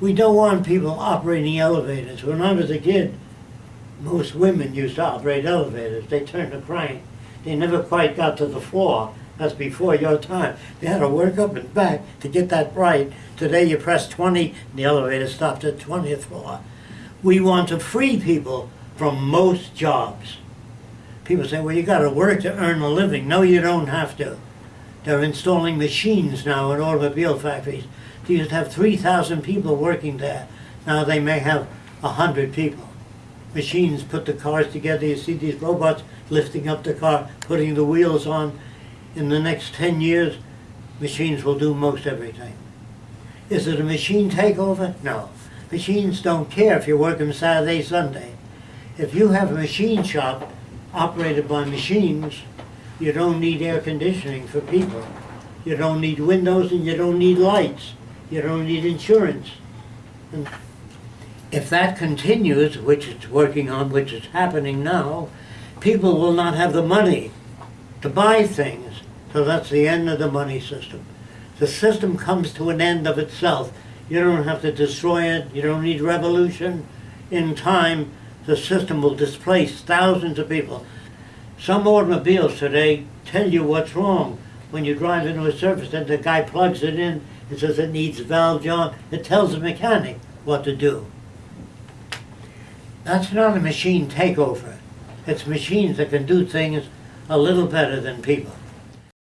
We don't want people operating elevators. When I was a kid, most women used to operate elevators. They turned the crank. They never quite got to the floor. That's before your time. They had to work up and back to get that right. Today you press 20 and the elevator stopped at 20th floor. We want to free people from most jobs. People say, well, you got to work to earn a living. No, you don't have to. They're installing machines now in automobile factories. They used to have 3,000 people working there. Now they may have 100 people. Machines put the cars together. You see these robots lifting up the car, putting the wheels on. In the next 10 years, machines will do most everything. Is it a machine takeover? No. Machines don't care if you're working Saturday, Sunday. If you have a machine shop operated by machines, you don't need air conditioning for people. You don't need windows and you don't need lights. You don't need insurance. And if that continues, which it's working on, which is happening now, people will not have the money to buy things. So that's the end of the money system. The system comes to an end of itself. You don't have to destroy it. You don't need revolution. In time, the system will displace thousands of people. Some automobiles today tell you what's wrong. When you drive into a service center, the guy plugs it in and says it needs valve job. It tells the mechanic what to do. That's not a machine takeover. It's machines that can do things a little better than people.